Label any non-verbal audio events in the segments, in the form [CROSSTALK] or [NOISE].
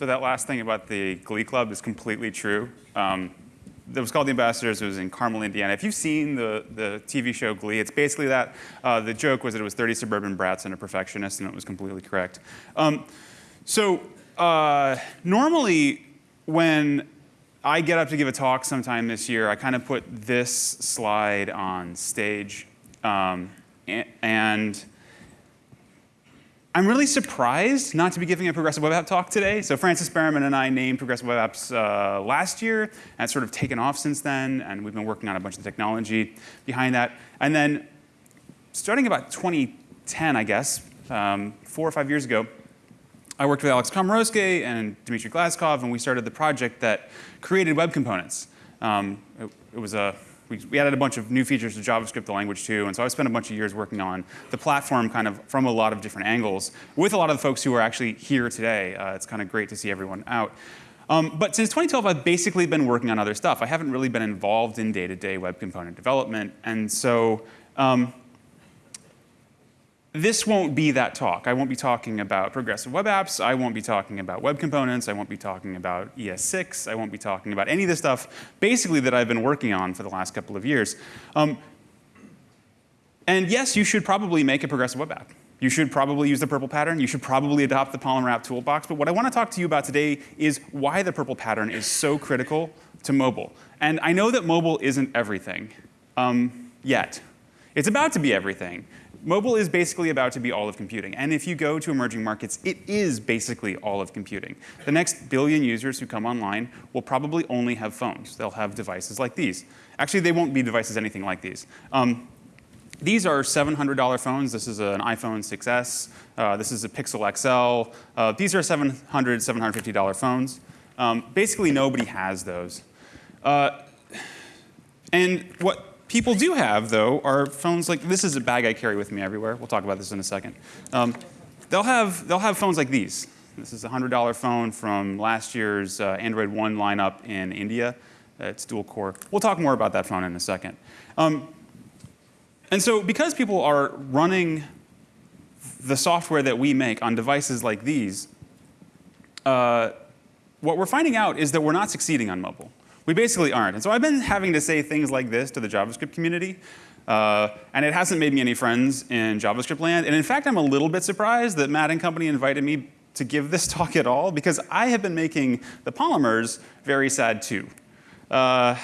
So that last thing about the Glee Club is completely true. Um, it was called The Ambassadors. It was in Carmel, Indiana. If you've seen the, the TV show Glee, it's basically that. Uh, the joke was that it was 30 suburban brats and a perfectionist, and it was completely correct. Um, so uh, normally, when I get up to give a talk sometime this year, I kind of put this slide on stage. Um, and I'm really surprised not to be giving a Progressive Web App talk today. So Frances Berriman and I named Progressive Web Apps uh, last year, and it's sort of taken off since then, and we've been working on a bunch of technology behind that. And then starting about 2010, I guess, um, four or five years ago, I worked with Alex Komoroske and Dmitry Glazkov, and we started the project that created web components. Um, it, it was a we, we, added a bunch of new features to JavaScript, the language too, and so I spent a bunch of years working on the platform kind of from a lot of different angles with a lot of the folks who are actually here today. Uh, it's kind of great to see everyone out. Um, but since 2012, I've basically been working on other stuff. I haven't really been involved in day-to-day -day web component development, and so um, this won't be that talk. I won't be talking about progressive web apps. I won't be talking about web components. I won't be talking about ES6. I won't be talking about any of the stuff basically that I've been working on for the last couple of years. Um, and yes, you should probably make a progressive web app. You should probably use the PRPL pattern. You should probably adopt the Polymer app toolbox. But what I want to talk to you about today is why the PRPL pattern is so critical to mobile. And I know that mobile isn't everything um, yet. It's about to be everything. Mobile is basically about to be all of computing. And if you go to emerging markets, it is basically all of computing. The next billion users who come online will probably only have phones. They'll have devices like these. Actually, they won't be devices anything like these. Um, these are $700 phones. This is an iPhone 6S. Uh, this is a Pixel XL. Uh, these are $700, $750 phones. Um, basically, nobody has those. Uh, and what people do have, though, are phones like this is a bag I carry with me everywhere. We'll talk about this in a second. Um, they'll have they'll have phones like these. This is a hundred dollar phone from last year's uh, Android One lineup in India. It's dual core. We'll talk more about that phone in a second. Um, and so, because people are running the software that we make on devices like these, uh, what we're finding out is that we're not succeeding on mobile. We basically aren't. And so I've been having to say things like this to the JavaScript community. Uh, and it hasn't made me any friends in JavaScript land. And in fact, I'm a little bit surprised that Matt and company invited me to give this [LAUGHS] talk at all, because I have been making the polymers very sad too. Uh,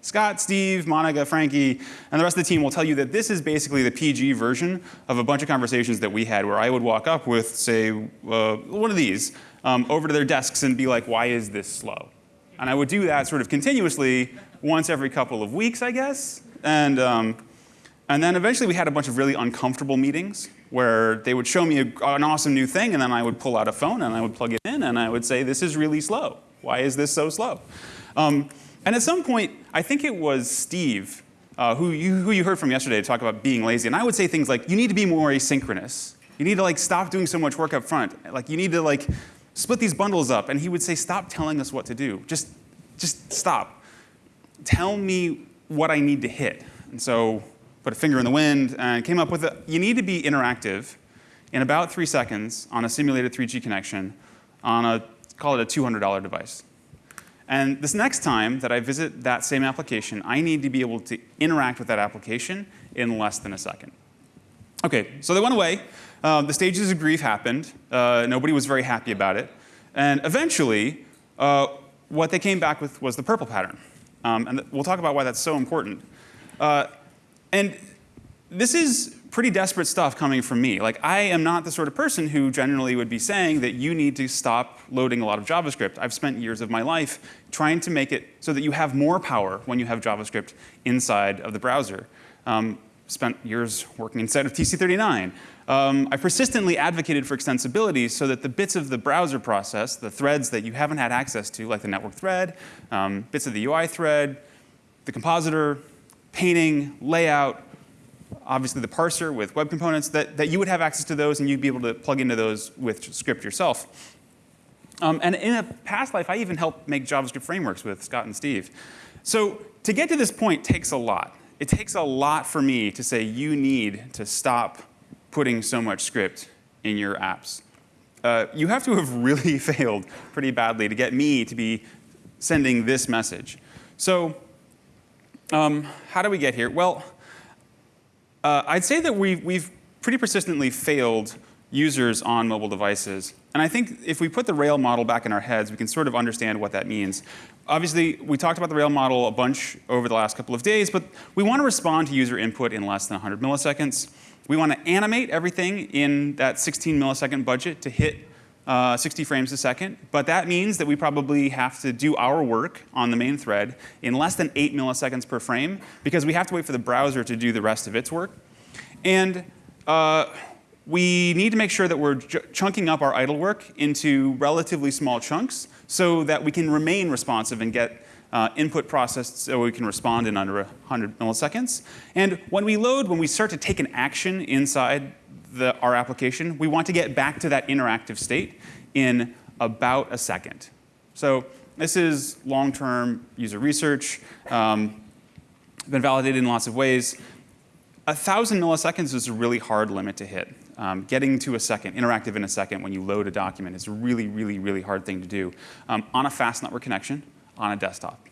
Scott, Steve, Monica, Frankie, and the rest of the team will tell you that this is basically the PG version of a bunch of conversations that we had where I would walk up with, say, uh, one of these um, over to their desks and be like, why is this slow? And I would do that sort of continuously once every couple of weeks, I guess. And, um, and then eventually we had a bunch of really uncomfortable meetings where they would show me a, an awesome new thing and then I would pull out a phone and I would plug it in and I would say, this is really slow. Why is this so slow? Um, and at some point, I think it was Steve, uh, who, you, who you heard from yesterday to talk about being lazy. And I would say things like, you need to be more asynchronous. You need to like stop doing so much work up front. Like you need to like split these bundles up. And he would say, stop telling us what to do. Just, just stop. Tell me what I need to hit. And so put a finger in the wind and came up with a, you need to be interactive in about three seconds on a simulated 3G connection on a, call it a $200 device. And this next time that I visit that same application, I need to be able to interact with that application in less than a second. Okay, so they went away. Uh, the stages of grief happened. Uh, nobody was very happy about it. And eventually, uh, what they came back with was the PRPL pattern. Um, and we'll talk about why that's so important. Uh, and this is pretty desperate stuff coming from me. Like, I am not the sort of person who generally would be saying that you need to stop loading a lot of JavaScript. I've spent years of my life trying to make it so that you have more power when you have JavaScript inside of the browser. Um, spent years working inside of TC39. Um, I persistently advocated for extensibility so that the bits of the browser process, the threads that you haven't had access to, like the network thread, um, bits of the UI thread, the compositor, painting, layout, obviously the parser with web components, that, that you would have access to those and you'd be able to plug into those with script yourself. Um, and in a past life, I even helped make JavaScript frameworks with Scott and Steve. So to get to this point takes a lot it takes a lot for me to say you need to stop putting so much script in your apps. uh, you have to have [LAUGHS] really failed pretty badly to get me to be sending this message. So um, how do we get here? Well, uh, I'd say that we've, we've pretty persistently failed users on mobile devices. And I think if we put the Rail model back in our heads, we can sort of understand what that means. Obviously, we talked about the Rail model a bunch over the last couple of days, but we want to respond to user input in less than 100 milliseconds. We want to animate everything in that 16 millisecond budget to hit uh, 60 frames a second, but that means that we probably have to do our work on the main thread in less than 8 milliseconds per frame because we have to wait for the browser to do the rest of its work. And uh, we need to make sure that we're chunking up our idle work into relatively small chunks so that we can remain responsive and get uh, input processed so we can respond in under 100 milliseconds. And when we load, when we start to take an action inside the, our application, we want to get back to that interactive state in about a second. So this is long-term user research, um, been validated in lots of ways. A thousand milliseconds is a really hard limit to hit. Um, getting to a second, interactive in a second when you load a document is a really, really, really hard thing to do um, on a fast network connection on a desktop.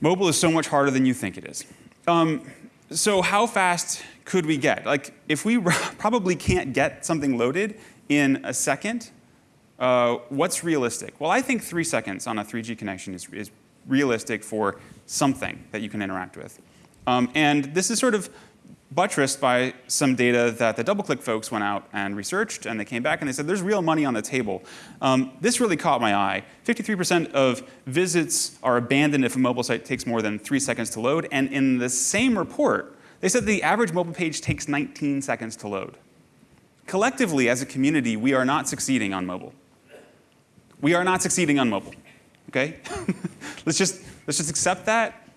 Mobile is so much harder than you think it is. Um, so how fast could we get? Like, if we [LAUGHS] probably can't get something loaded in a second, uh, what's realistic? Well, I think three seconds on a 3G connection is, is realistic for something that you can interact with. Um, and this is sort of buttressed by some data that the DoubleClick folks went out and researched, and they came back and they said there's real money on the table. Um, this really caught my eye. 53% of visits are abandoned if a mobile site takes more than three seconds to load, and in the same report, they said the average mobile page takes 19 seconds to load. Collectively, as a community, we are not succeeding on mobile. We are not succeeding on mobile, okay? [LAUGHS] let's, just, let's just accept that.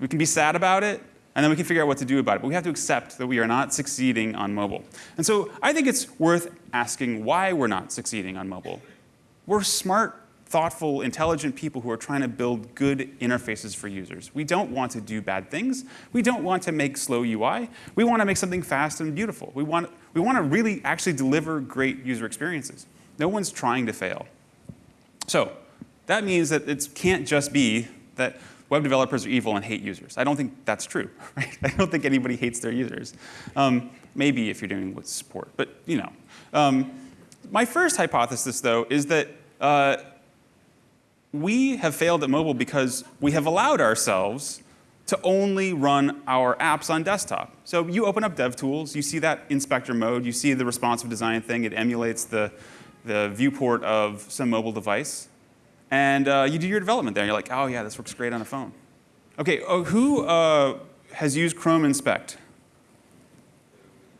We can be sad about it, and then we can figure out what to do about it. But we have to accept that we are not succeeding on mobile. And so I think it's worth asking why we're not succeeding on mobile. We're smart, thoughtful, intelligent people who are trying to build good interfaces for users. We don't want to do bad things. We don't want to make slow UI. We want to make something fast and beautiful. We want, we want to really actually deliver great user experiences. No one's trying to fail. So that means that it can't just be that web developers are evil and hate users. I don't think that's true. [LAUGHS] Right? I don't think anybody hates their users. Um, maybe if you're doing with support, but you know. Um, my first hypothesis, though, is that uh, we have failed at mobile because we have allowed ourselves to only run our apps on desktop. So you open up DevTools, you see that inspector mode, you see the responsive design thing, it emulates the, the viewport of some mobile device. And uh, you do your development there. And you're like, oh yeah, this works great on a phone. Okay, oh, who uh, has used Chrome Inspect?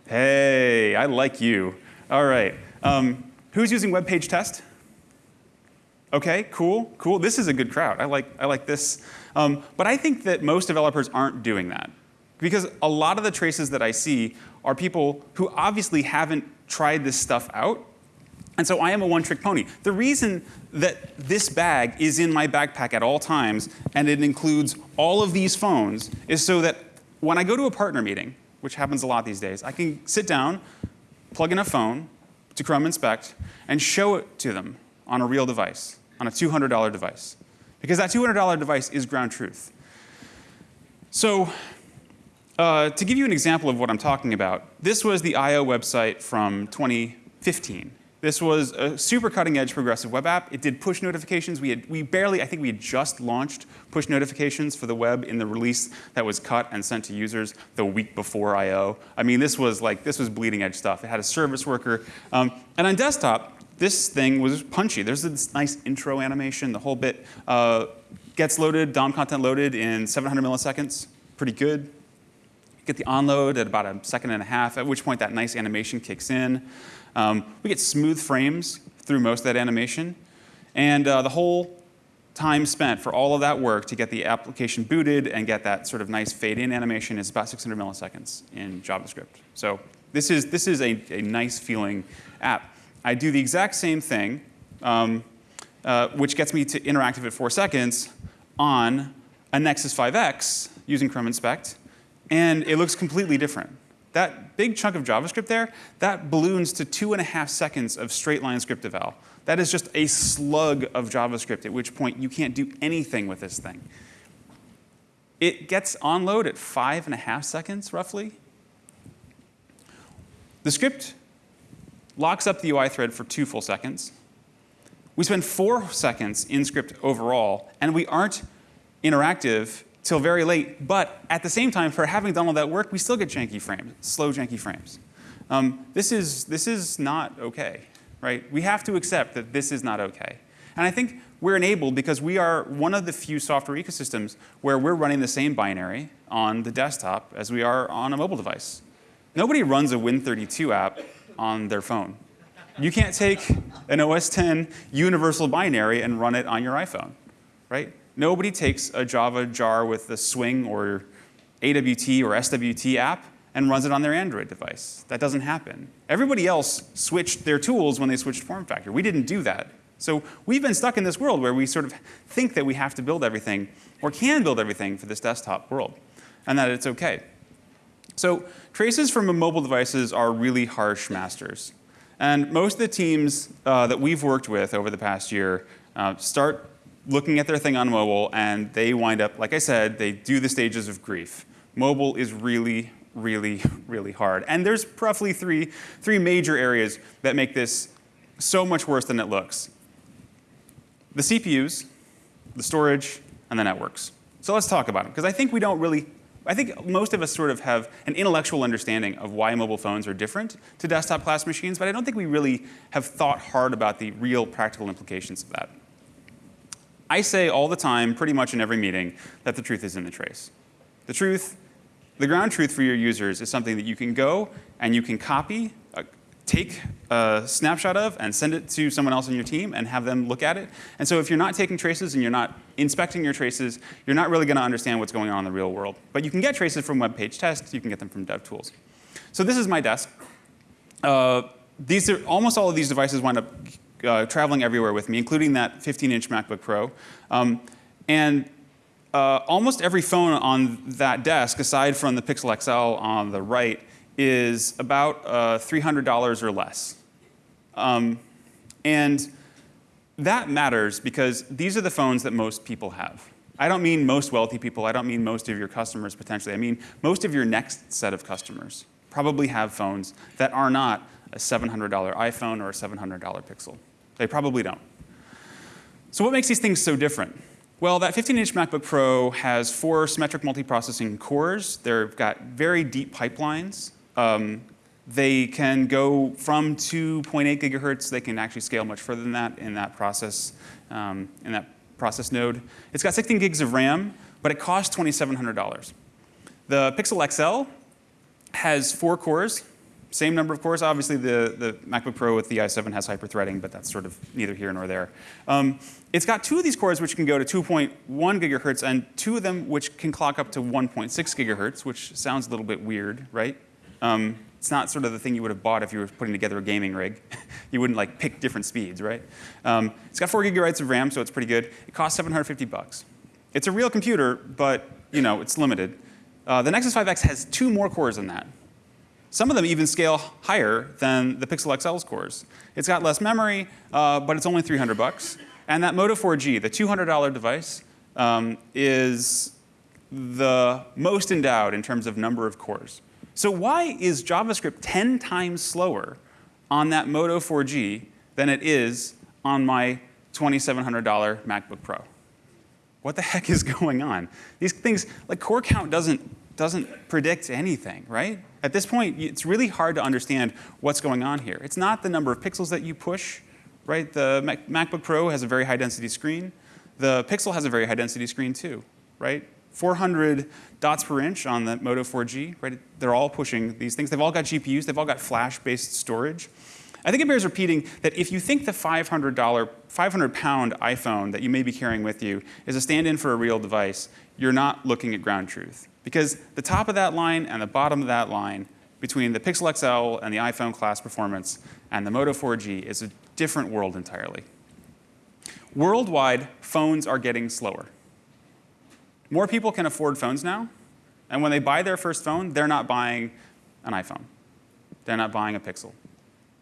Hey, I like you. All right. Um, who's using Web Page Test? Okay, cool, cool. This is a good crowd. I like, I like this. Um, but I think that most developers aren't doing that. Because a lot of the traces that I see are people who obviously haven't tried this stuff out and so I am a one-trick pony. The reason that this bag is in my backpack at all times and it includes all of these phones is so that when I go to a partner meeting, which happens a lot these days, I can sit down, plug in a phone to Chrome Inspect, and show it to them on a real device, on a $200 device. Because that $200 device is ground truth. So uh, to give you an example of what I'm talking about, this was the I.O. website from 2015. This was a super cutting edge progressive web app. It did push notifications. We, had, we barely, I think we had just launched push notifications for the web in the release that was cut and sent to users the week before I.O. I mean, this was like, this was bleeding edge stuff. It had a service worker. Um, and on desktop, this thing was punchy. There's this nice intro animation. The whole bit uh, gets loaded, DOM content loaded in 700 milliseconds. Pretty good. Get the onload at about a second and a half, at which point that nice animation kicks in. Um, we get smooth frames through most of that animation. And uh, the whole time spent for all of that work to get the application booted and get that sort of nice fade-in animation is about 600 milliseconds in JavaScript. So this is, this is a, a nice feeling app. I do the exact same thing, um, uh, which gets me to interactive at four seconds on a Nexus 5X using Chrome Inspect, and it looks completely different. that big chunk of JavaScript there, that balloons to two and a half seconds of straight line script eval. That is just a slug of JavaScript, at which point you can't do anything with this thing. It gets on load at five and a half seconds, roughly. The script locks up the UI thread for two full seconds. We spend four seconds in script overall, and we aren't interactive till very late. But at the same time, for having done all that work, we still get janky frames, slow janky frames. Um, this, is, this is not OK, right? We have to accept that this is not OK. And I think we're enabled because we are one of the few software ecosystems where we're running the same binary on the desktop as we are on a mobile device. Nobody runs a Win32 app on their phone. You can't take an OS 10 universal binary and run it on your iPhone, right? Nobody takes a Java jar with the Swing or AWT or SWT app and runs it on their Android device. That doesn't happen. Everybody else switched their tools when they switched form factor. We didn't do that. So we've been stuck in this world where we sort of think that we have to build everything or can build everything for this desktop world and that it's OK. So traces from mobile devices are really harsh masters. And most of the teams uh, that we've worked with over the past year uh, start looking at their thing on mobile and they wind up, like I said, they do the stages of grief. Mobile is really, really, really hard. And there's roughly three, three major areas that make this so much worse than it looks the CPUs, the storage, and the networks. So let's talk about them, because I think we don't really, I think most of us sort of have an intellectual understanding of why mobile phones are different to desktop class machines, but I don't think we really have thought hard about the real practical implications of that. I say all the time, pretty much in every meeting, that the truth is in the trace. The truth, the ground truth for your users is something that you can go and you can copy take a snapshot of and send it to someone else on your team and have them look at it. And so if you're not taking traces and you're not inspecting your traces, you're not really going to understand what's going on in the real world. But you can get traces from web page tests. You can get them from DevTools. So this is my desk. Uh, these are, almost all of these devices wind up uh, traveling everywhere with me, including that 15-inch MacBook Pro. Um, and uh, almost every phone on that desk, aside from the Pixel XL on the right, is about uh, $300 or less. Um, and that matters because these are the phones that most people have. I don't mean most wealthy people. I don't mean most of your customers potentially. I mean most of your next set of customers probably have phones that are not a $700 iPhone or a $700 Pixel. They probably don't. So what makes these things so different? Well, that 15-inch MacBook Pro has four symmetric multiprocessing cores. They've got very deep pipelines. Um, they can go from 2.8 gigahertz. They can actually scale much further than that in that process, um, in that process node. It's got 16 gigs of RAM, but it costs $2,700. The Pixel XL has four cores, same number of cores. Obviously, the, the MacBook Pro with the i7 has hyper-threading, but that's sort of neither here nor there. Um, it's got two of these cores which can go to 2.1 gigahertz, and two of them which can clock up to 1.6 gigahertz, which sounds a little bit weird, right? Um, it's not sort of the thing you would have bought if you were putting together a gaming rig. [LAUGHS] you wouldn't like pick different speeds, right? Um, it's got four gigabytes of RAM, so it's pretty good. It costs 750 bucks. It's a real computer, but you know it's limited. Uh, the Nexus 5X has two more cores than that. Some of them even scale higher than the Pixel XL's cores. It's got less memory, uh, but it's only 300 bucks. And that Moto 4G, the $200 device, um, is the most endowed in terms of number of cores. So why is JavaScript 10 times slower on that Moto 4G than it is on my $2,700 MacBook Pro? What the heck is [LAUGHS] going on? These things, like core count doesn't, doesn't predict anything, right? At this point, it's really hard to understand what's going on here. It's not the number of pixels that you push, right? The Mac MacBook Pro has a very high density screen. The Pixel has a very high density screen too, right? 400 dots per inch on the Moto 4G, right? They're all pushing these things. They've all got GPUs. They've all got flash-based storage. I think it bears repeating that if you think the $500, 500 pound iPhone that you may be carrying with you is a stand-in for a real device, you're not looking at ground truth. Because the top of that line and the bottom of that line between the Pixel XL and the iPhone class performance and the Moto 4G is a different world entirely. Worldwide, phones are getting slower. More people can afford phones now, and when they buy their first phone, they're not buying an iPhone. They're not buying a Pixel.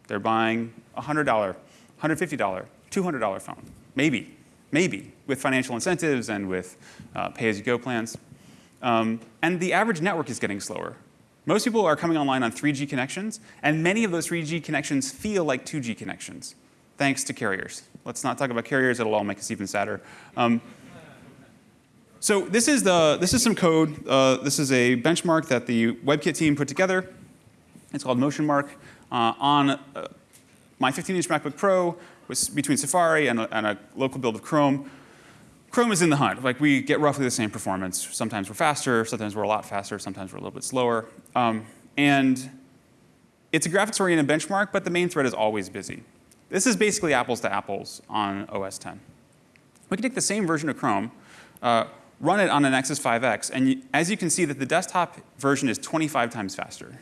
They're buying a $100, $150, $200 phone. Maybe, maybe, with financial incentives and with uh, pay-as-you-go plans. Um, and the average network is getting slower. Most people are coming online on 3G connections, and many of those 3G connections feel like 2G connections, thanks to carriers. Let's not talk about carriers, it'll all make us even sadder. Um, so this is, the, this is some code. Uh, this is a benchmark that the WebKit team put together. It's called MotionMark. Uh, on uh, my 15-inch MacBook Pro, was between Safari and a, and a local build of Chrome, Chrome is in the hunt. Like we get roughly the same performance. Sometimes we're faster, sometimes we're a lot faster, sometimes we're a little bit slower. Um, and it's a graphics-oriented benchmark, but the main thread is always busy. This is basically apples to apples on OS 10. We can take the same version of Chrome, uh, run it on an Nexus 5X, and you, as you can see that the desktop version is 25 times faster,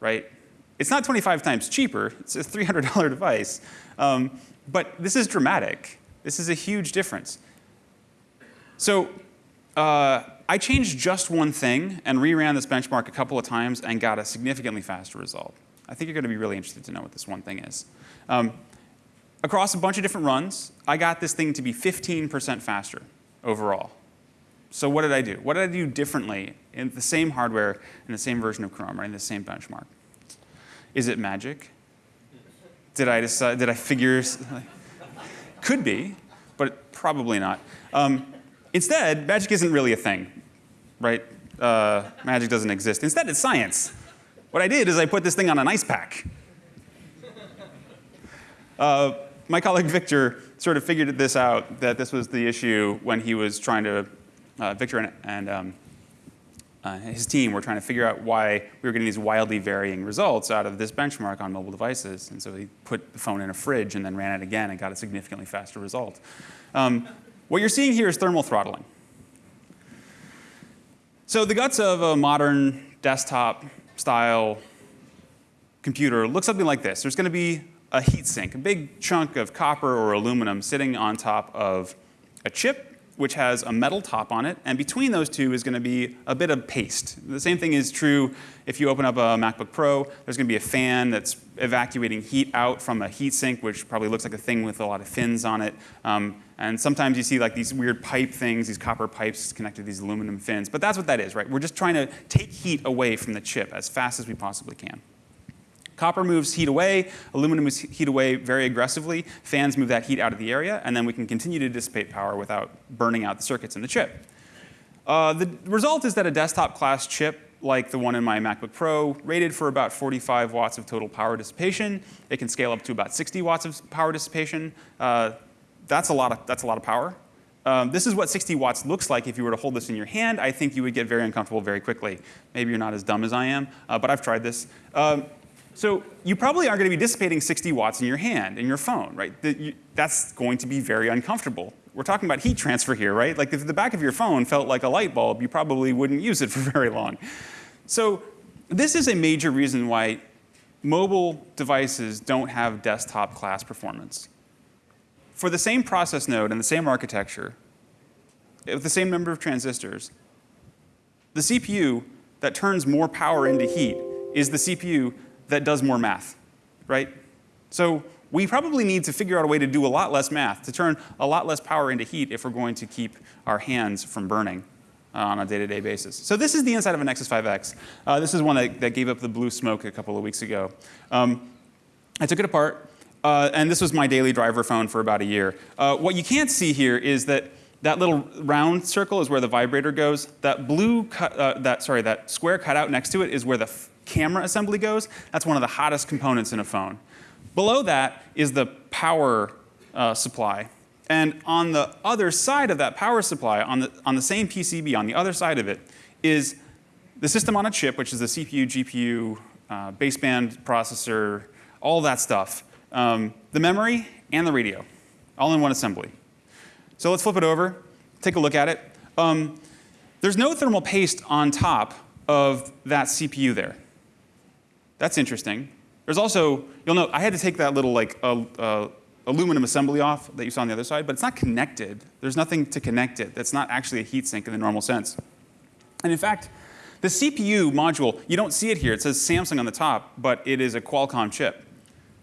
right? It's not 25 times cheaper, it's a $300 device, um, but this is dramatic. This is a huge difference. So uh, I changed just one thing and reran this benchmark a couple of times and got a significantly faster result. I think you're going to be really interested to know what this one thing is. Um, across a bunch of different runs, I got this thing to be 15% faster overall. So what did I do? What did I do differently in the same hardware in the same version of Chrome, right, in the same benchmark? Is it magic? Did I decide, did I figure, could be, but probably not. Um, instead, magic isn't really a thing, right? Uh, magic doesn't exist. Instead, it's science. What I did is I put this thing on an ice pack. Uh, my colleague Victor sort of figured this out, that this was the issue when he was trying to, uh, Victor and, and um, uh, his team were trying to figure out why we were getting these wildly varying results out of this benchmark on mobile devices. And so he put the phone in a fridge and then ran it again and got a significantly faster result. Um, what you're seeing here is thermal throttling. So the guts of a modern desktop style computer looks something like this. There's going to be a heat sink, a big chunk of copper or aluminum sitting on top of a chip which has a metal top on it, and between those two is going to be a bit of paste. The same thing is true if you open up a MacBook Pro. There's going to be a fan that's evacuating heat out from a heat sink, which probably looks like a thing with a lot of fins on it. Um, and sometimes you see like these weird pipe things, these copper pipes connected to these aluminum fins. But that's what that is, right? We're just trying to take heat away from the chip as fast as we possibly can. Copper moves heat away, aluminum moves heat away very aggressively, fans move that heat out of the area, and then we can continue to dissipate power without burning out the circuits in the chip. Uh, the result is that a desktop class chip like the one in my MacBook Pro, rated for about 45 watts of total power dissipation. It can scale up to about 60 watts of power dissipation. Uh, that's, a lot of, that's a lot of power. Um, this is what 60 watts looks like if you were to hold this in your hand. I think you would get very uncomfortable very quickly. Maybe you're not as dumb as I am, uh, but I've tried this. Um, so you probably aren't going to be dissipating 60 watts in your hand, in your phone, right? That's going to be very uncomfortable. We're talking about heat transfer here, right? Like if the back of your phone felt like a light bulb, you probably wouldn't use it [LAUGHS] for very long. So this is a major reason why mobile devices don't have desktop class performance. For the same process node and the same architecture, eh, with the same number of transistors, the CPU that turns more power into heat is the CPU that does more math, right? So we probably need to figure out a way to do a lot less math, to turn a lot less power into heat if we're going to keep our hands from burning uh, on a day-to-day -day basis. So this is the inside of a Nexus 5X. Uh, this is one that, that, gave up the blue smoke a couple of weeks ago. Um, I took it apart, uh, and this was my daily driver phone for about a year. Uh, what you can't see here is that that little round circle is where the vibrator goes. That blue, cut, uh, that sorry, that square cutout next to it is where the camera assembly goes, that's one of the hottest components in a phone. Below that is the power uh, supply. And on the other side of that power supply, on the, on the same PCB, on the other side of it, is the system on a chip, which is the CPU, GPU, uh, baseband processor, all that stuff. Um, the memory and the radio, all in one assembly. So let's flip it over, take a look at it. Um, there's no thermal paste on top of that CPU there. That's interesting. There's also, you'll note, I had to take that little like uh, uh, aluminum assembly off that you saw on the other side, but it's not connected. There's nothing to connect it. That's not actually a heat sink in the normal sense. And in fact, The CPU module, you don't see it here. It says Samsung on the top, but it is a Qualcomm chip.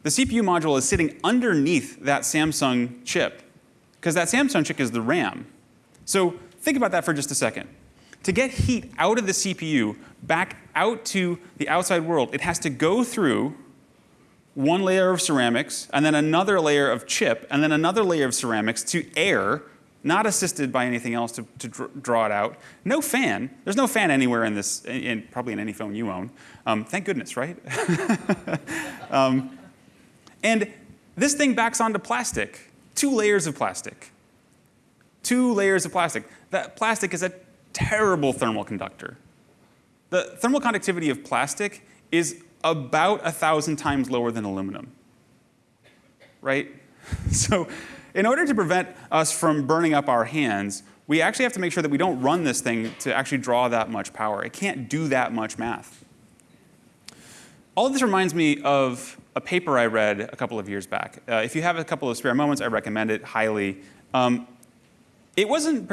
The CPU module is sitting underneath that Samsung chip, because that Samsung chip is the RAM. So think about that for just a second. To get heat out of the CPU back out to the outside world, it has to go through one layer of ceramics, and then another layer of chip, and then another layer of ceramics to air, not assisted by anything else to, to draw it out. No fan. There's no fan anywhere in this, in, probably in any phone you own. Um, thank goodness, right? [LAUGHS] um, and this thing backs onto plastic, two layers of plastic. Two layers of plastic. That plastic is a terrible thermal conductor. The thermal conductivity of plastic is about a thousand times lower than aluminum, right? [LAUGHS] So in order to prevent us from burning up our hands, we actually have to make sure that we don't run this thing to actually draw that much power. It can't do that much math. All of this reminds me of a paper I read a couple of years back. Uh, if you have a couple of spare moments, I recommend it highly. Um, it wasn't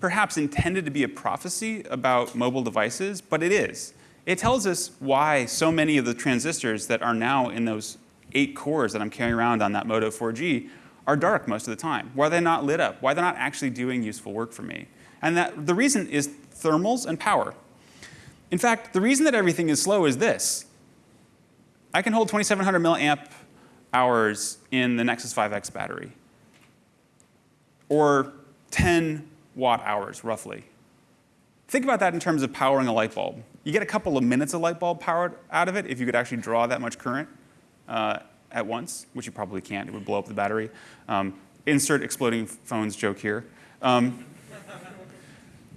perhaps intended to be a prophecy about mobile devices, but it is. It tells us why so many of the transistors that are now in those eight cores that I'm carrying around on that Moto 4G are dark most of the time, why they're not lit up, why they're not actually doing useful work for me. And that the reason is thermals and power. In fact, the reason that everything is slow is this. I can hold 2700 milliamp hours in the Nexus 5X battery, or 10 watt hours, roughly. Think about that in terms of powering a light bulb. You get a couple of minutes of light bulb power out of it if you could actually draw that much current uh, at once, which you probably can't. It would blow up the battery. Um, insert exploding phones joke here. Um,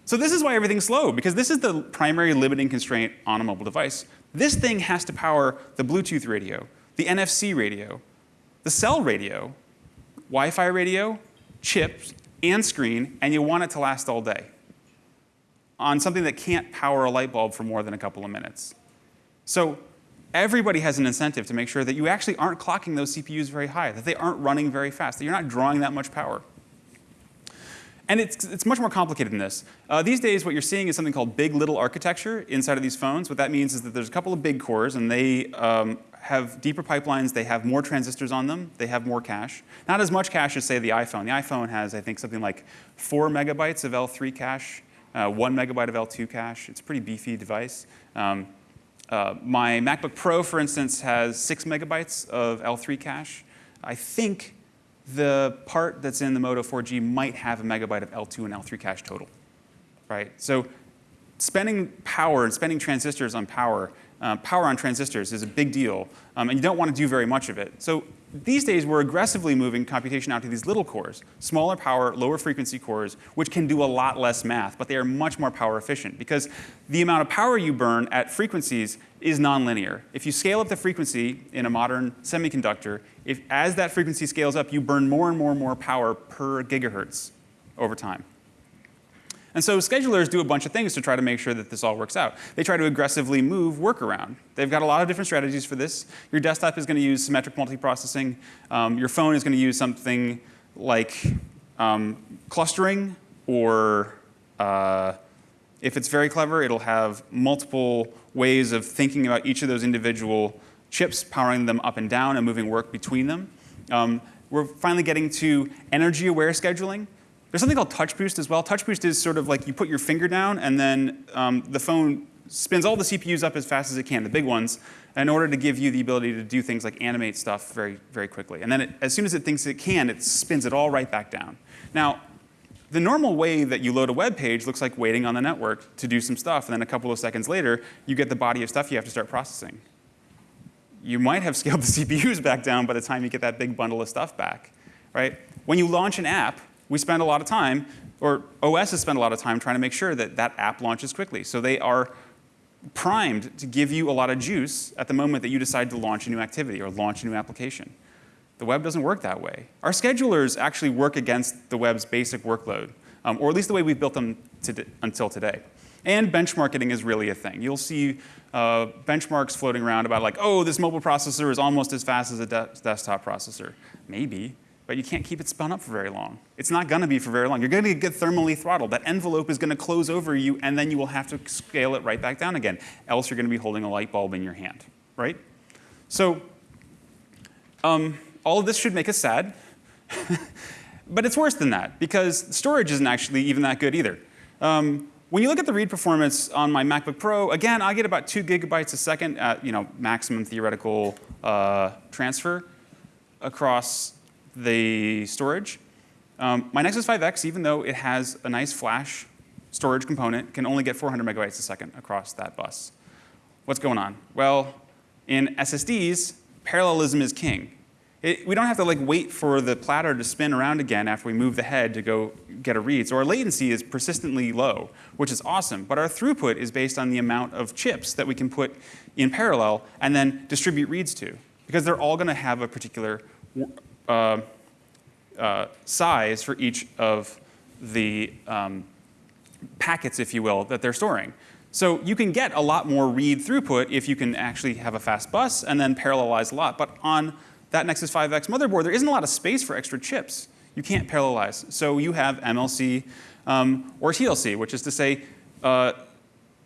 so this is why everything's slow, because this is the primary limiting constraint on a mobile device. This thing has to power the Bluetooth radio, the NFC radio, the cell radio, Wi-Fi radio, chips, and screen, and you want it to last all day on something that can't power a light bulb for more than a couple of minutes. So everybody has an incentive to make sure that you actually aren't clocking those CPUs very high, that they aren't running very fast, that you're not drawing that much power. And it's, it's much more complicated than this. Uh, these days, what you're seeing is something called big little architecture inside of these phones. What that means is that there's a couple of big cores, and they um, have deeper pipelines. They have more transistors on them. They have more cache. Not as much cache as, say, the iPhone. The iPhone has, I think, something like four megabytes of L3 cache, uh, one megabyte of L2 cache. It's a pretty beefy device. Um, uh, my MacBook Pro, for instance, has six megabytes of L3 cache. I think the part that's in the Moto 4G might have a megabyte of L2 and L3 cache total, right? So spending power and spending transistors on power, uh, power on transistors is a big deal, um, and you don't want to do very much of it. So these days, we're aggressively moving computation out to these little cores, smaller power, lower frequency cores, which can do a lot less math, but they are much more power efficient because the amount of power you burn at frequencies is nonlinear. If you scale up the frequency in a modern semiconductor, if, as that frequency scales up, you burn more and more and more power per gigahertz over time. And so schedulers do a bunch of things to try to make sure that this all works out. They try to aggressively move work around. They've got a lot of different strategies for this. Your desktop is going to use symmetric multiprocessing. Um, your phone is going to use something like um, clustering, or uh, if it's very clever, it'll have multiple ways of thinking about each of those individual chips, powering them up and down and moving work between them. Um, we're finally getting to energy-aware scheduling. There's something called touch boost as well. Touch boost is sort of like you put your finger down and then um, the phone spins all the CPUs up as fast as it can, the big ones, in order to give you the ability to do things like animate stuff very, very quickly. And then it, as soon as it thinks it can, it spins it all right back down. Now, the normal way that you load a web page looks like waiting on the network to do some stuff, and then a couple of seconds later, you get the body of stuff you have to start processing. You might have [LAUGHS] scaled the CPUs back down by the time you get that big bundle of stuff back, right? When you launch an app, we spend a lot of time, or OS has spent a lot of time trying to make sure that that app launches quickly. So they are primed to give you a lot of juice at the moment that you decide to launch a new activity or launch a new application. The web doesn't work that way. Our schedulers actually work against the web's basic workload, um, or at least the way we've built them to until today. And benchmarking is really a thing. You'll see uh, benchmarks floating around about like, oh, this mobile processor is almost as fast as a de desktop processor. Maybe. But you can't keep it spun up for very long. It's not going to be for very long. You're going to get thermally throttled. That envelope is going to close over you, and then you will have to scale it right back down again. Else you're going to be holding a light bulb in your hand, right? So um, all of this should make us sad. [LAUGHS] but it's worse than that, because storage isn't actually even that good either. Um, when you look at the read performance on my MacBook Pro, again, I get about two gigabytes a second at you know, maximum theoretical uh, transfer across the storage. Um, my Nexus 5X, even though it has a nice flash storage component, can only get 400 megabytes a second across that bus. What's going on? Well, in SSDs, parallelism is king. It, we don't have to like wait for the platter to spin around again after we move the head to go get a read. So our latency is persistently low, which is awesome. But our throughput is based on the amount of chips that we can put in parallel and then distribute reads to. Because they're all going to have a particular uh, uh, size for each of the um, packets, if you will, that they're storing. So you can get a lot more read throughput if you can actually have a fast bus and then parallelize a lot. But on that Nexus 5X motherboard, there isn't a lot of space for extra chips. You can't parallelize. So you have MLC um, or TLC, which is to say uh,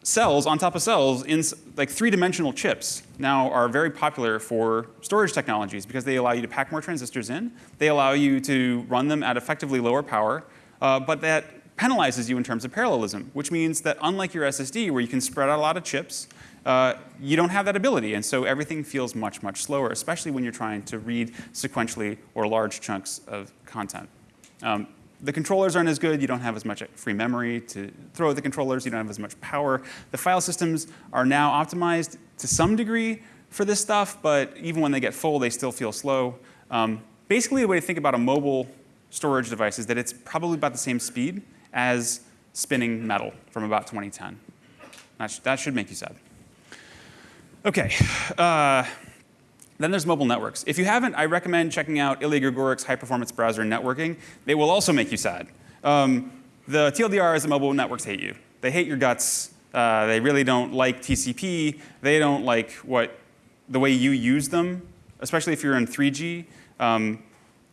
cells on top of cells in like three-dimensional chips now are very popular for storage technologies because they allow you to pack more transistors in. They allow you to run them at effectively lower power, uh, but that penalizes you in terms of parallelism, which means that unlike your SSD where you can spread out a lot of chips, uh, you don't have that ability. And so everything feels much, much slower, especially when you're trying to read sequentially or large chunks of content. Um, the controllers aren't as good. You don't have as much free memory to throw at the controllers. You don't have as much power. The file systems are now optimized to some degree for this stuff, but even when they get full, they still feel slow. Um, basically, the way to think about a mobile storage device is that it's probably about the same speed as spinning metal from about 2010. That, sh that should make you sad. Okay. Uh, then there's mobile networks. If you haven't, I recommend checking out Ilya Grigorik's high performance browser and networking. They will also make you sad. Um, the TLDR is the mobile networks hate you. They hate your guts. Uh, they really don't like TCP. They don't like what the way you use them, especially if you're in 3G. Um,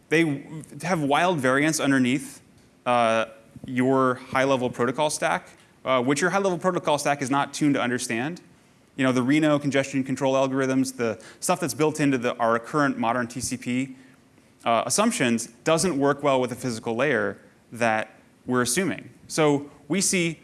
they have wild variance underneath uh, your high-level protocol stack, uh, which your high-level protocol stack is not tuned to understand. You know, the Reno congestion control algorithms, the stuff that's built into the, our current modern TCP uh, assumptions doesn't work well with the physical layer that we're assuming. So we see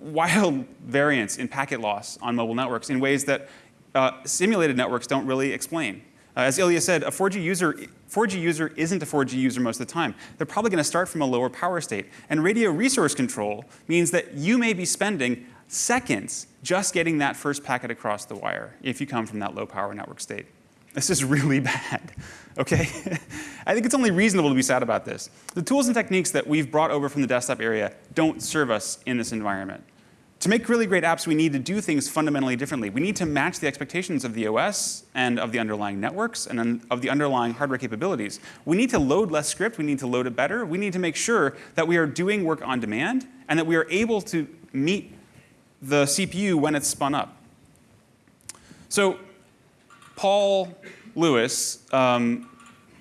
wild [LAUGHS] variance in packet loss on mobile networks in ways that uh, simulated networks don't really explain. Uh, as Ilya said, a 4G user 4G user isn't a 4G user most of the time. They're probably going to start from a lower power state. And radio resource control means that you may be spending seconds just getting that first packet across the wire if you come from that low power network state. This is really [LAUGHS] bad, okay? [LAUGHS] I think it's only reasonable to be sad about this. The tools and techniques that we've brought over from the desktop area don't serve us in this environment. To make really great apps, we need to do things fundamentally differently. We need to match the expectations of the OS and of the underlying networks and of the underlying hardware capabilities. We need to load less script. We need to load it better. We need to make sure that we are doing work on demand and that we are able to meet the CPU when it's spun up. So Paul Lewis um,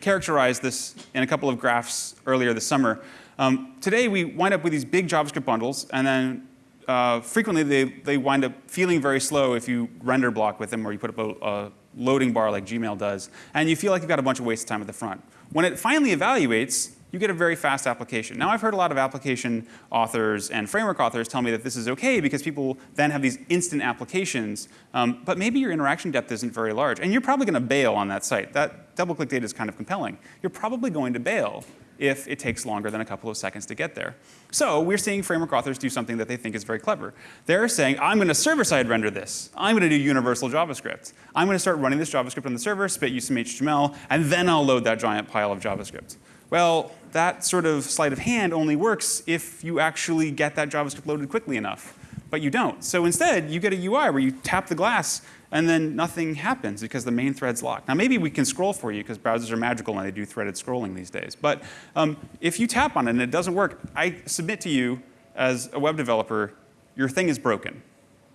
characterized this in a couple of graphs earlier this summer. Um, today, we wind up with these big JavaScript bundles, and then uh, frequently they, they wind up feeling very slow if you render block with them or you put up a, a loading bar like Gmail does, and you feel like you've got a bunch of wasted time at the front. When it finally evaluates, you get a very fast application. Now I've heard a lot of application authors and framework authors tell me that this is okay because people then have these instant applications, um, but maybe your interaction depth isn't very large. And you're probably going to bail on that site. That DoubleClick data is kind of compelling. You're probably going to bail if it takes longer than a couple of seconds to get there. So we're seeing framework authors do something that they think is very clever. They're saying, I'm going to server-side render this. I'm going to do universal JavaScript. I'm going to start running this JavaScript on the server, spit you some HTML, and then I'll load that giant pile of JavaScript. Well, that sort of sleight of hand only works if you actually get that JavaScript loaded quickly enough. But you don't. So instead, you get a UI where you tap the glass and then nothing happens because the main thread's locked. Now maybe we can scroll for you because browsers are magical and they do threaded scrolling these days. But um, if you tap on it and it doesn't work, I submit to you as a web developer, your thing is broken.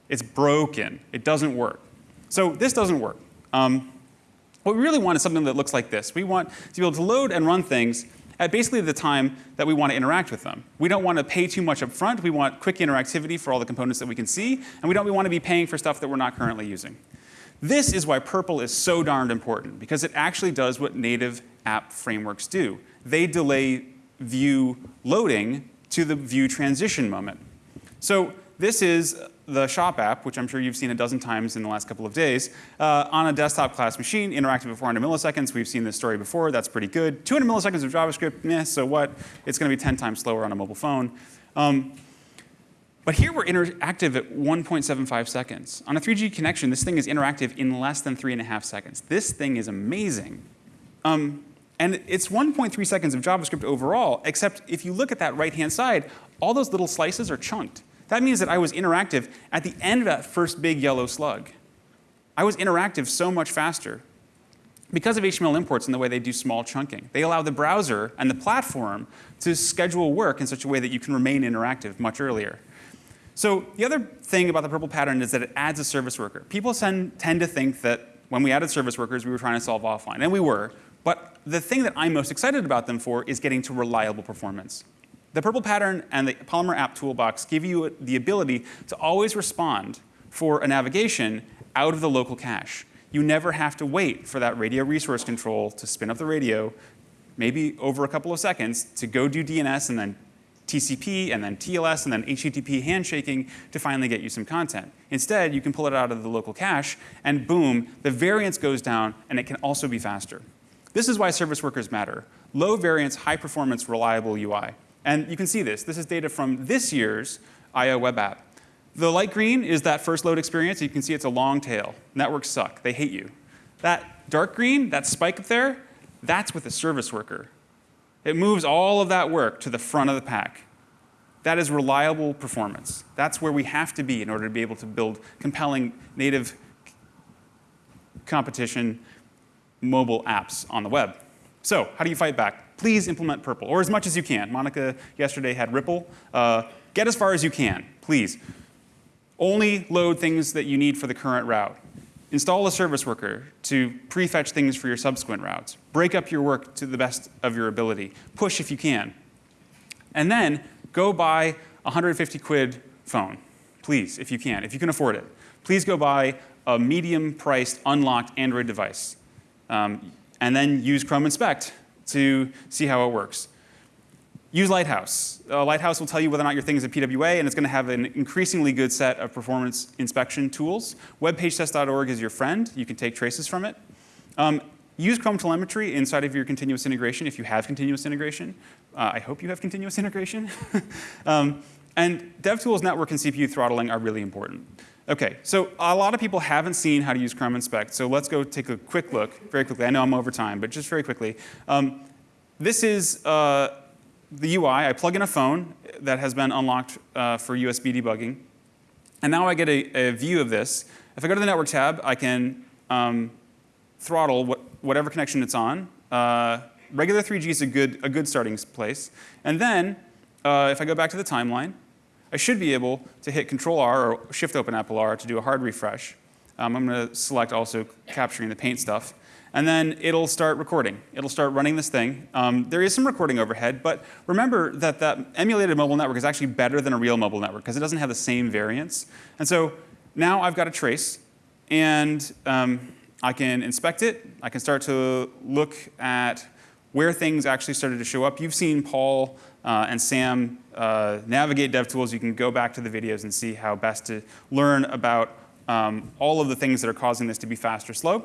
It's broken. It doesn't work. So this doesn't work. Um, What we really want is something that looks like this. We want to be able to load and run things at basically the time that we want to interact with them. We don't want to pay too much up front. We want quick interactivity for all the components that we can see, and we don't we want to be paying for stuff that we're not currently using. This is why PRPL is so darned important, because it actually does what native app frameworks do. They delay view loading to the view transition moment. So this is the shop app, which I'm sure you've seen a dozen times in the last couple of days, uh, on a desktop class machine, interactive at 400 milliseconds. We've seen this story before. That's pretty good. 200 milliseconds of JavaScript, meh, so what? It's going to be 10 times slower on a mobile phone. Um, but here we're interactive at 1.75 seconds. On a 3G connection, this thing is interactive in less than three and a half seconds. This thing is amazing. Um, and it's 1.3 seconds of JavaScript overall, except if you look at that right-hand side, all those little slices are chunked. That means that I was interactive at the end of that first big yellow slug. I was interactive so much faster because of HTML imports and the way they do small chunking. They allow the browser and the platform to schedule work in such a way that you can remain interactive much earlier. So the other thing about the PRPL pattern is that it adds a service worker. People tend to think that when we added service workers, we were trying to solve offline, and we were. But the thing that I'm most excited about them for is getting to reliable performance. The PRPL pattern and the Polymer app toolbox give you the ability to always respond for a navigation out of the local cache. You never have to wait for that radio resource control to spin up the radio, maybe over a couple of seconds, to go do DNS and then TCP and then TLS and then HTTP handshaking to finally get you some content. Instead, you can pull it out of the local cache and boom, the variance goes down and it can also be faster. This is why service workers matter. Low variance, high performance, reliable UI. And you can see this. This is data from this year's I.O. web app. The light green is that first load experience. You can see it's a long tail. Networks suck. They hate you. That dark green, that spike up there, that's with a service worker. It moves all of that work to the front of the pack. That is reliable performance. That's where we have to be in order to be able to build compelling native competition mobile apps on the web. So how do you fight back? please implement PRPL, or as much as you can. Monica yesterday had Ripple. Uh, get as far as you can, please. Only load things that you need for the current route. Install a service worker to prefetch things for your subsequent routes. Break up your work to the best of your ability. Push if you can. And then go buy a 150 quid phone, please, if you can, if you can afford it. Please go buy a medium priced unlocked Android device. Um, and then use Chrome Inspect to see how it works. Use Lighthouse. Uh, Lighthouse will tell you whether or not your thing is a PWA, and it's going to have an increasingly good set of performance inspection tools. WebPageTest.org is your friend. You can take traces from it. Um, use Chrome telemetry inside of your continuous integration if you have continuous integration. Uh, I hope you have continuous [LAUGHS] integration. [LAUGHS] um, and DevTools network and CPU throttling are really important. Okay, so a lot of people haven't seen how to use Chrome Inspect, so let's go take a quick look very quickly. I know I'm over time, but just very quickly. Um, this is uh, the UI. I plug in a phone that has been unlocked uh, for USB debugging. And now I get a, a, view of this. If I go to the network tab, I can um, throttle what, whatever connection it's on. Uh, regular 3G is a good, a good starting place. And then uh, if I go back to the timeline, I should be able to hit Control R or Shift Open Apple R to do a hard refresh. Um, I'm going to select also capturing the paint stuff. And then it'll start recording. It'll start running this thing. Um, there is some recording overhead, but remember that that emulated mobile network is actually better than a real mobile network because it doesn't have the same variance. And so now I've got a trace, and um, I can inspect it. I can start to look at where things actually started to show up. You've seen Paul uh, and Sam uh, navigate DevTools, you can go back to the videos and see how best to learn about um, all of the things that are causing this to be fast or slow.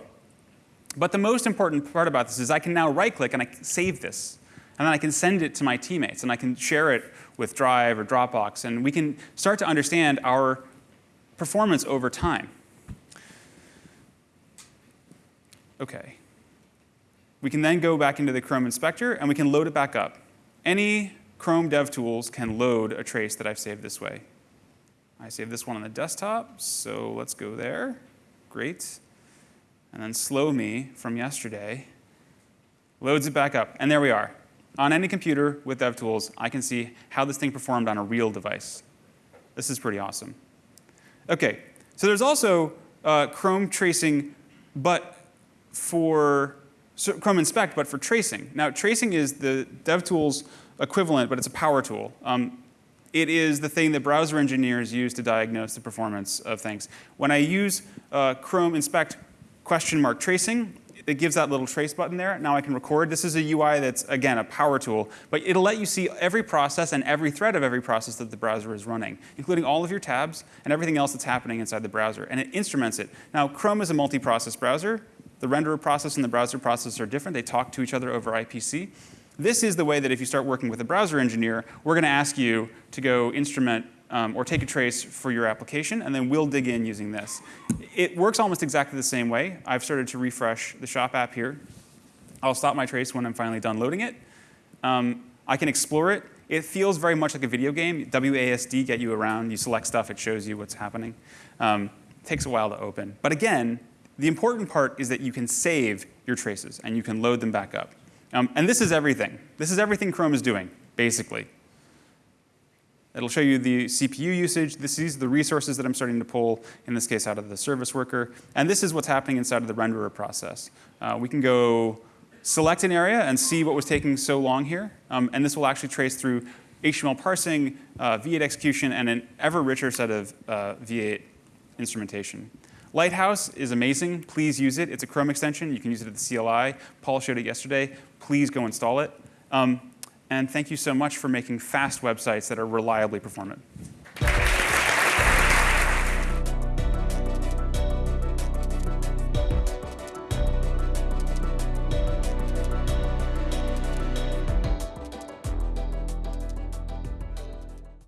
But the most important part about this is I can now right click and I can save this. And then I can send it to my teammates and I can share it with Drive or Dropbox and we can start to understand our performance over time. Okay. We can then go back into the Chrome Inspector and we can load it back up. Any Chrome DevTools can load a trace that I've saved this way. I saved this one on the desktop, so let's go there. Great. And then slow me from yesterday loads it back up, and there we are. On any computer with DevTools, I can see how this thing performed on a real device. This is pretty awesome. Okay, so there's also uh, Chrome tracing, but for so Chrome Inspect, but for tracing. Now, tracing is the DevTools equivalent, but it's a power tool. Um, it is the thing that browser engineers use to diagnose the performance of things. When I use uh, Chrome Inspect question mark tracing, it gives that little trace button there. Now I can record. This is a UI that's, again, a power tool, but it'll let you see every process and every thread of every process that the browser is running, including all of your tabs and everything else that's happening inside the browser, and it instruments it. Now, Chrome is a multi-process browser. The renderer process and the browser process are different. They talk to each other over IPC. This is the way that if you start working with a browser engineer, we're going to ask you to go instrument um, or take a trace for your application, and then we'll dig in using this. It works almost exactly the same way. I've started to refresh the shop app here. I'll stop my trace when I'm finally done loading it. Um, I can explore it. It feels very much like a video game. WASD get you around. You select stuff. It shows you what's happening. Um, takes a while to open. But again, the important part is that you can save your traces and you can load them back up. Um, and this is everything. This is everything Chrome is doing, basically. It'll show you the CPU usage. This, are the resources that I'm starting to pull, in this case, out of the service worker. And this is what's happening inside of the renderer process. Uh, we can go select an area and see what was taking so long here. Um, and this will actually trace through HTML parsing, uh, V8 execution, and an ever richer set of uh, V8 instrumentation. Lighthouse is amazing. Please use it. It's a Chrome extension. You can use it at the CLI. Paul showed it yesterday. Please go install it. Um, and thank you so much for making fast websites that are reliably performant.